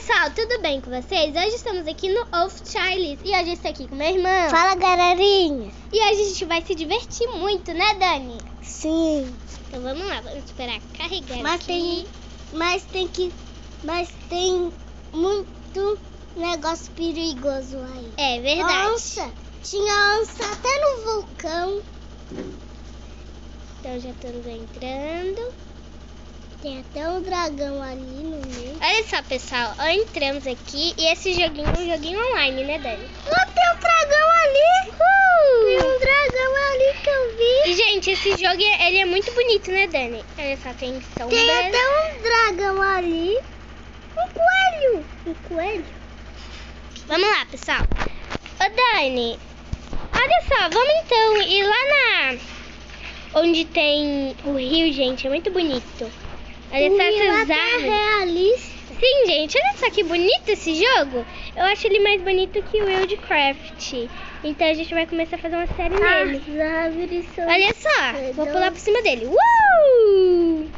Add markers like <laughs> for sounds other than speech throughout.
pessoal, tudo bem com vocês? Hoje estamos aqui no Off Charles e hoje eu estou aqui com meu irmão. Fala, galerinha. E hoje a gente vai se divertir muito, né, Dani? Sim. Então vamos lá, vamos esperar carregar Mas aqui. tem, mas tem que, mas tem muito negócio perigoso aí. É verdade. Onça. Tinha onça até no vulcão. Então já estamos entrando. Tem até um dragão ali no meio. Olha só, pessoal, entramos aqui e esse joguinho é um joguinho online, né, Dani? Lá tem um dragão ali. Tem um dragão ali que eu vi. E, gente, esse jogo, ele é muito bonito, né, Dani? Olha só, tem sombras. Tem até um dragão ali. Um coelho. Um coelho. Vamos lá, pessoal. Ô, Dani, olha só, vamos então ir lá na... Onde tem o rio, gente, é muito bonito. Olha só essas é árvores. realista. Sim, gente, olha só que bonito esse jogo. Eu acho ele mais bonito que o Wildcraft. Então a gente vai começar a fazer uma série nele. As árvores são... Olha só, vou pular por cima dele. Uh!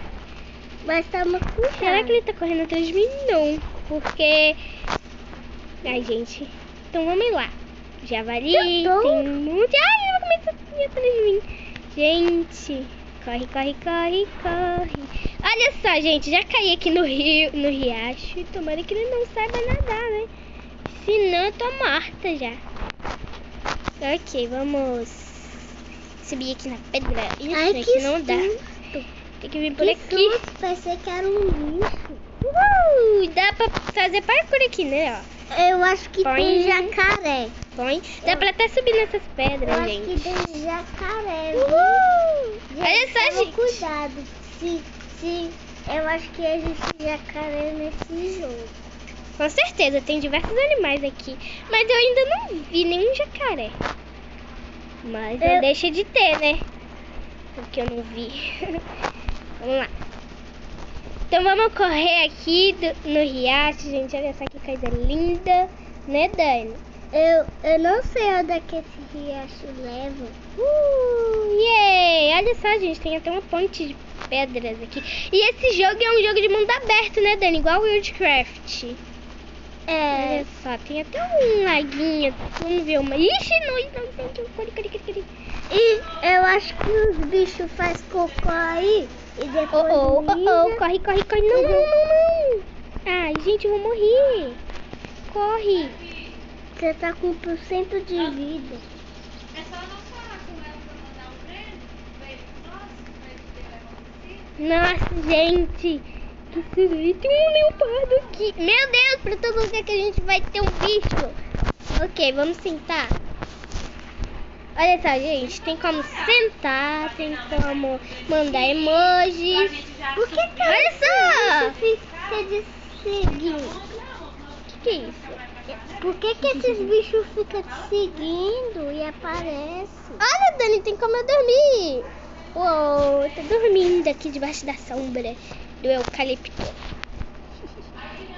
Mas tá uma cuidado. Será que ele tá correndo atrás de mim? Não, porque... Ai, gente. Então vamos lá. Javali, tem um monte... Ai, ele vai começar a ir atrás de mim. Gente, corre, corre, corre, corre. Olha só, gente, já caí aqui no rio, no riacho. E tomara que ele não saiba nadar, né? Senão eu tô morta já. Ok, vamos subir aqui na pedra. Isso Ai, aqui que não dá. susto. Tem que vir por Que aqui. susto, pensei que era um bicho. Uh, dá pra fazer parkour aqui, né? Ó. Eu acho que Põe. tem jacaré. Põe. Dá pra até subir nessas pedras, Eu acho gente. que tem jacaré. Uhul! Gente, Olha só, gente. cuidado. Se, eu acho que existe jacaré nesse jogo. Com certeza, tem diversos animais aqui. Mas eu ainda não vi nenhum jacaré. Mas não Eu- deixa de ter, né? Porque eu não vi. <laughs> vamos lá. Então vamos correr aqui do- no riacho, gente. Olha só que coisa linda. Né, Dani? Eu, eu não sei onde é que esse riacho leva. Uh, yay! Olha só, gente, tem até uma ponte de pedras aqui. E esse jogo é um jogo de mundo aberto, né, Dani? Igual o Wildcraft. É, Olha só, tem até um laguinho. Vamos ver uma. Ixi, não, não, não. Corre. e eu acho que os bichos fazem cocô aí e Oh, depois oh, oh, oh, mija. corre, corre, corre. Não, não, não, não. Ai, gente, eu vou morrer. Corre. Você tá com 1% de vida. Nossa, gente. Que. E tem um leopardo aqui. Meu Deus, pra todo lugar que a gente vai ter um bicho. Ok, vamos sentar. Olha só, gente. Tem como sentar, tem como mandar emojis. Por que que Olha só. fica de seguindo? O que, que é isso? Por que que esses bichos ficam te seguindo e aparecem? Olha, Dani, tem como eu dormir. Uou, tô dormindo aqui debaixo da sombra do eucalipto.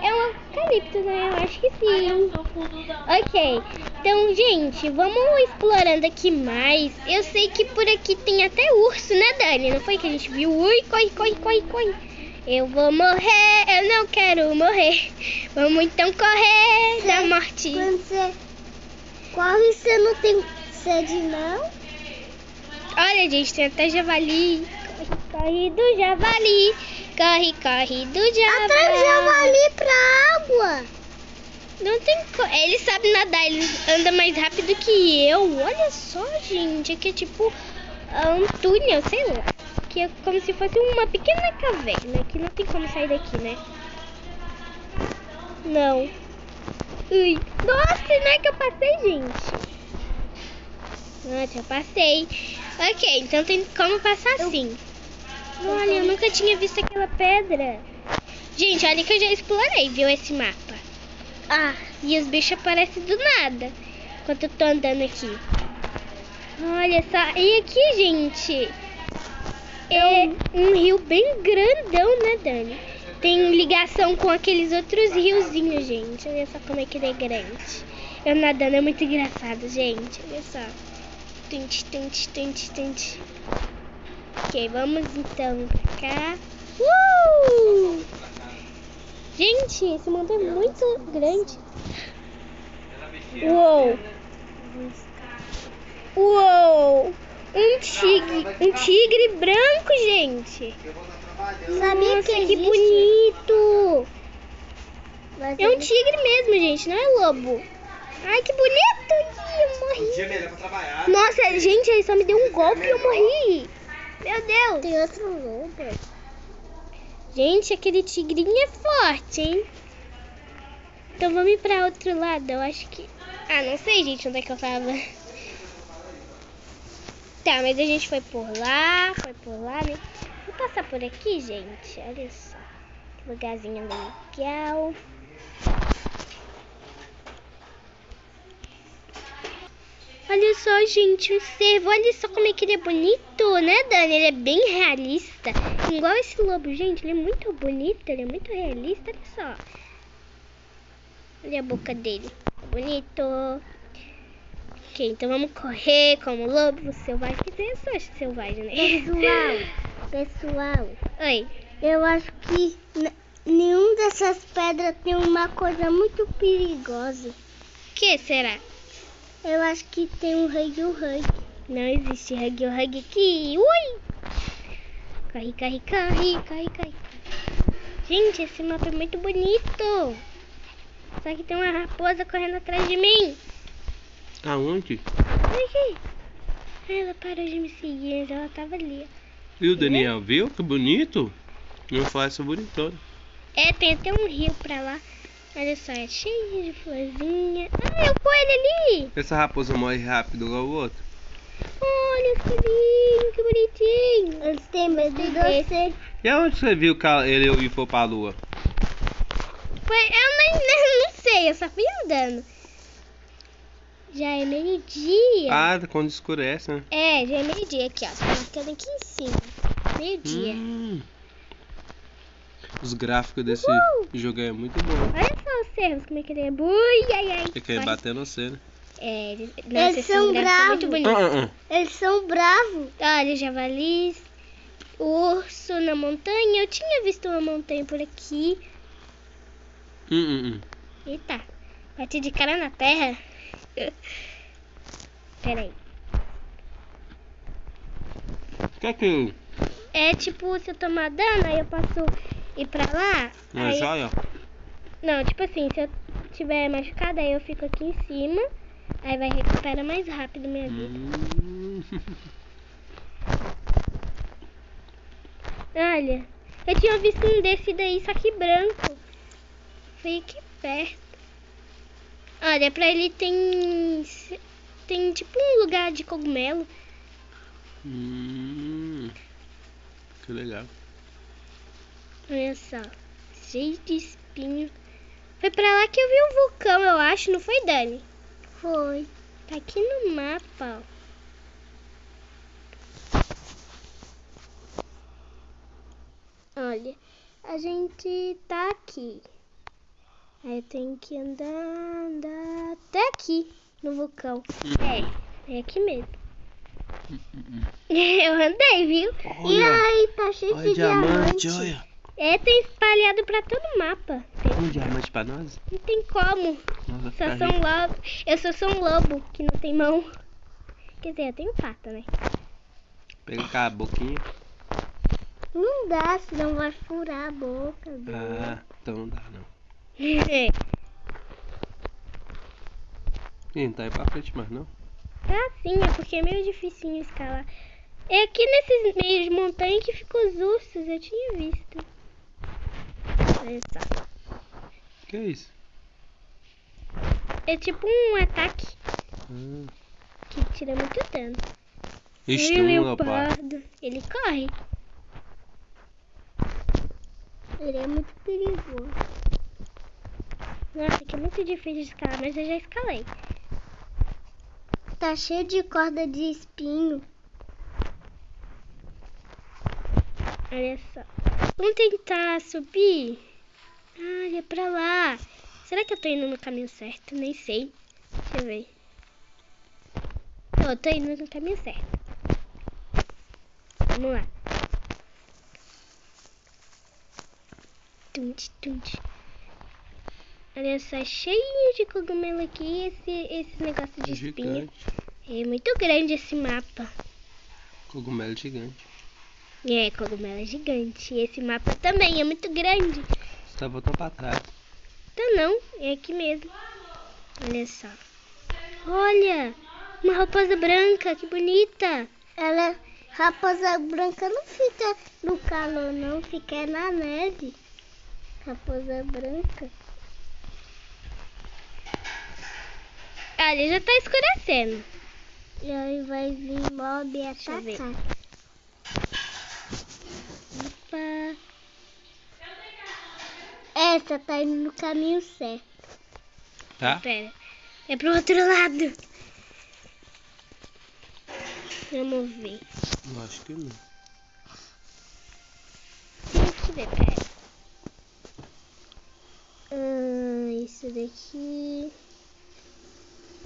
É um eucalipto, né? Eu acho que sim. Ok, então, gente, vamos explorando aqui mais. Eu sei que por aqui tem até urso, né, Dani? Não foi que a gente viu? Ui, corre, corre, corre, corre. Eu vou morrer, eu não quero morrer. Vamos então correr da morte. Quando você corre, você não tem sede, não? Olha, gente, tem até javali. Corre, do javali. Corre, corre do javali. Atrás javali pra água. Não tem. Ele sabe nadar, ele anda mais rápido que eu. Olha só, gente. Aqui é tipo ah, um túnel, sei lá. Que é como se fosse uma pequena caverna. Que não tem como sair daqui, né? Não. Ui. Nossa, não é que eu passei, gente. Nossa, eu passei. Ok, então tem como passar assim. Olha, eu nunca tinha visto aquela pedra. Gente, olha que eu já explorei, viu, esse mapa. Ah, E os bichos aparecem do nada. Enquanto eu tô andando aqui. Olha só. E aqui, gente. É um rio bem grandão, né, Dani? Tem ligação com aqueles outros riozinhos, gente. Olha só como é que ele é grande. Eu nadando é muito engraçado, gente. Olha só. Tente, tente, tente, tente. Ok, vamos então pra cá. Uh! Gente, esse mundo é muito grande. Uou! Uou! Um tigre, um tigre branco, gente. Sabia Nossa, que que bonito! É um tigre mesmo, gente, não é lobo. Ai, que bonito! Eu morri. Dia melhor pra trabalhar. Nossa, gente, ele só me deu um golpe e eu morri. Meu Deus. Tem outro lobo. Gente, aquele tigrinho é forte, hein? Então vamos ir pra outro lado. Eu acho que. Ah, não sei, gente, onde é que eu tava. Tá, mas a gente foi por lá, foi por lá, né? Vou passar por aqui, gente. Olha só. Que lugarzinho legal. Olha só, gente, um cervo. Olha só como é que ele é bonito, né, Dani? Ele é bem realista. Igual esse lobo, gente. Ele é muito bonito, ele é muito realista. Olha só. Olha a boca dele. Bonito. Ok, então vamos correr como lobo selvagem. Quer dizer, eu sou selvagem, né? Pessoal, <laughs> pessoal, Oi. eu acho que nenhum dessas pedras tem uma coisa muito perigosa. O que será? Eu acho que tem um hug hug. Não existe hug hug aqui. Ui! Corre, corre, corre, corre, corre. Gente, esse mapa é muito bonito. Só que tem uma raposa correndo atrás de mim. Aonde? Aqui. Ela parou de me seguir, mas ela tava ali. E o Daniel, viu? Que bonito. Não essa bonitona. É, tem até um rio pra lá. Olha só, é cheio de florzinha. Ah, é o coelho ali. Essa raposa morre rápido igual o outro. Olha os coelhinhos, que bonitinho. Eles têm medo de você. E aonde você viu que ele ir for pra lua? Foi, eu nem, <laughs> nem- não sei, eu só fui andando. Já é meio-dia. Ah, quando escurece, né? É, já é meio-dia aqui, ó. Tá marcando aqui em cima. Meio-dia. Hum. Os gráficos desse Uhul. jogo é muito bom. Olha cervos, como é que ele é. Bui, ai, ai. Ele quer bater no você, né? É, eles, nossa, Eles são muito bravos. Ah, ah, Eles são bravos. Olha, javalis, urso na montanha. Eu tinha visto uma montanha por aqui. Hum, hum, hum. Eita, bati de cara na terra. <laughs> Peraí. Que é que... É tipo, se eu tomar dano, aí eu posso ir pra lá. Uma aí- joia? Não, tipo assim, se eu tiver machucada, aí eu fico aqui em cima. Aí vai recuperar mais rápido minha vida. Hum. Olha, eu tinha visto um desse daí, só que branco. Foi aqui perto. Olha, pra ele tem. Tem tipo um lugar de cogumelo. Hum. Que legal. Olha só. Cheio de espinho. Foi pra lá que eu vi um vulcão, eu acho, não foi, Dani? Foi. Tá aqui no mapa, ó. Olha, a gente tá aqui. Aí eu tenho que andar, andar até aqui, no vulcão. É, é aqui mesmo. <laughs> Eu andei, viu? E Olha, aí, tá cheio olha de diamante, diamante. olha. É, tem espalhado pra todo o mapa. Tem- Um diamante pra nós? Não tem como. Só sou um lobo. Eu só sou um lobo que não tem mão. Quer dizer, eu tenho pata, né? Pega com a boquinha. Não dá, senão vai furar a boca. dele. Ah, então não dá não. É. Ih, não tá aí pra frente mais não. Tá sim, é porque é meio dificinho escalar. É aqui nesses meios de montanha que ficam os ursos, eu tinha visto. Só. Que isso? É tipo um ataque Ah, que tira muito dano. Ih, Estunga, pá. leopardo. Ele corre. Ele é muito perigoso. Nossa, aqui é muito difícil de escalar, mas eu já escalei. Tá cheio de corda de espinho. Olha só. Vamos tentar subir? Olha pra lá. Será que eu tô indo no caminho certo? Nem sei. Deixa eu ver. Eu tô indo no caminho certo. Vamos lá. Tunte, tunte. Olha só, cheio de cogumelo aqui esse, esse negócio de espinha. É muito grande esse mapa. Cogumelo gigante. É, cogumelo é gigante. E esse mapa também é muito grande. Você tá voltando pra trás. Tá não, é aqui mesmo. Olha só. Olha, uma raposa branca, que bonita. Ela, raposa branca não fica no calor, não, fica na neve. Raposa branca. Olha, já tá escurecendo. E aí vai vir mob e Deixa eu ver. atacar. Essa tá indo no caminho certo. Tá? Pera, é pro outro lado. Vamos ver. Eu acho que não. Deixa eu ver, pera. Ah, isso daqui.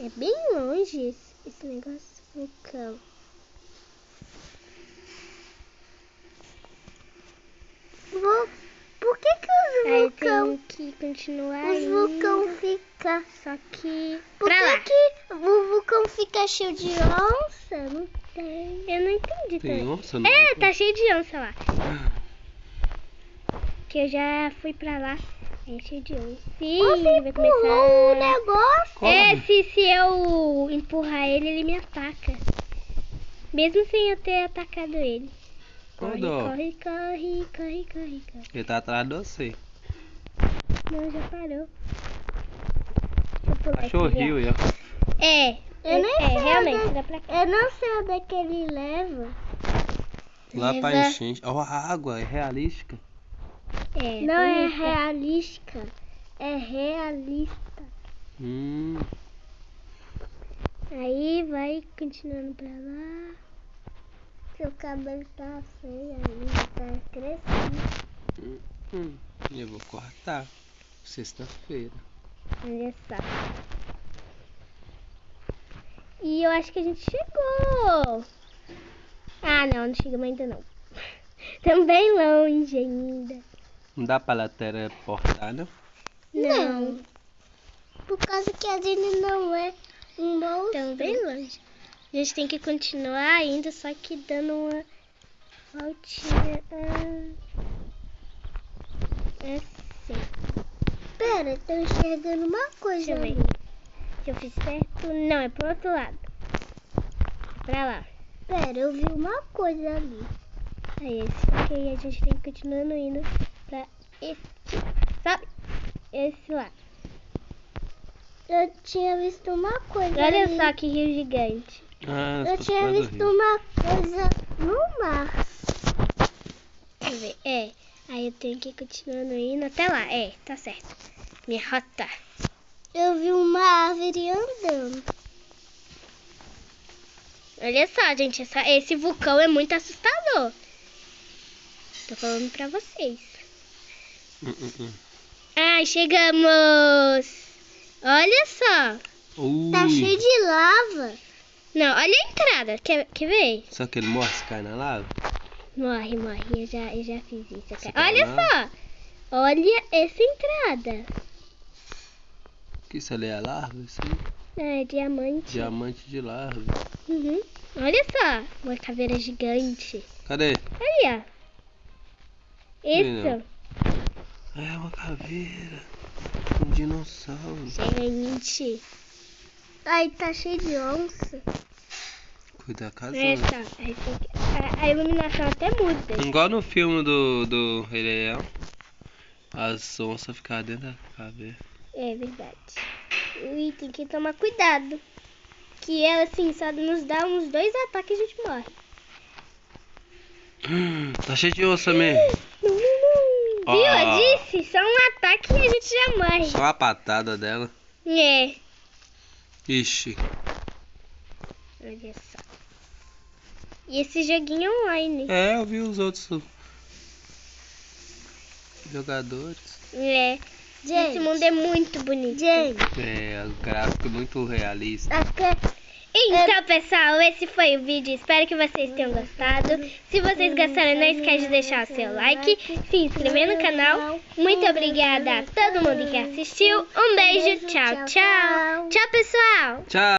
É bem longe esse, esse negócio vulcão. Vou... Por que que os Aí vulcão, tem que continuar os indo. vulcão fica... Só que Por pra que lá. que o vulcão fica cheio de onça? Não tem. Eu não entendi Tem também. onça no É, tá cheio de onça lá. <gasps> Que eu já fui pra lá. É cheio de onça. Sim, Você vai começar. negócio? Corre. É, se, se eu empurrar ele, ele me ataca. Mesmo sem eu ter atacado ele. Corre, corre, corre, corre, corre, corre. Ele tá atrás de você. Não, já parou. Deixa eu pular Achou o rio ó. É, Eu nem é, sei realmente, onde- dá pra cá. Eu não sei onde é que ele leva. Lá pra Leva- enchente. Ó, a água é realística. É, não é realística. É realista. Hum. Aí vai continuando pra lá. Seu cabelo tá feio ainda, tá crescendo. Hum. Eu vou cortar. Sexta-feira. Olha só. E eu acho que a gente chegou. Ah, não, não chegamos ainda não. <laughs> Estamos bem longe ainda. Não dá pra teleportar, não? Não. Por causa que a gente não é um monstro. Estamos bem longe. A gente tem que continuar ainda, só que dando uma voltinha. Ah, assim. Pera, tô enxergando uma coisa Deixa eu ver. ali. Se eu fiz certo. Não, é pro outro lado. Pra lá. Pera, eu vi uma coisa ali. É esse. Ok, a gente tem que continuar indo pra esse. Sabe? Esse lá. Eu tinha visto uma coisa Olha ali. só que rio gigante. Ah, Eu tinha visto rio. uma coisa no mar. Deixa eu ver. É. Aí eu tenho que continuar indo até lá. É, tá certo. Minha rota. Eu vi uma árvore andando. Olha só, gente. Essa, esse vulcão é muito assustador. Tô falando pra vocês. Hum, hum, hum. Ai, chegamos! Olha só! Ui. Tá cheio de lava. Não, olha a entrada. Quer, quer ver? Só que ele morre se cai na lava? Morre, morre. Eu já, eu já fiz isso. Cara. Olha só! Olha essa entrada. Que isso ali é larva? Isso aí? É diamante. Diamante de larva. Uhum. Olha só! Uma caveira gigante. Cadê? Aí, ó. Isso. É uma caveira. Um dinossauro. Gente. Aí tá cheio de onça. Da casa. Essa. Que- A, a iluminação até muda. Igual no filme do, do Rei Leão. As onças ficavam dentro da caveira. É verdade. E tem que tomar cuidado. Que ela, assim, só nos dá uns dois ataques e a gente morre. <gasps> Tá cheio de onça mesmo. <gasps> Não, não, não. Ó. Viu? Eu disse, só um ataque e a gente já morre. Só a patada dela. É. Ixi. Olha só. E esse joguinho é online. É, eu vi os outros jogadores. É. Gente, Esse mundo é muito bonito. gente, É, o gráfico muito realista. aqui, Então, pessoal, esse foi o vídeo. Espero que vocês tenham gostado. Se vocês gostaram, não esquece de deixar o seu like, se inscrever no canal. Muito obrigada a todo mundo que assistiu. Um beijo, tchau, tchau. Tchau, pessoal. Tchau.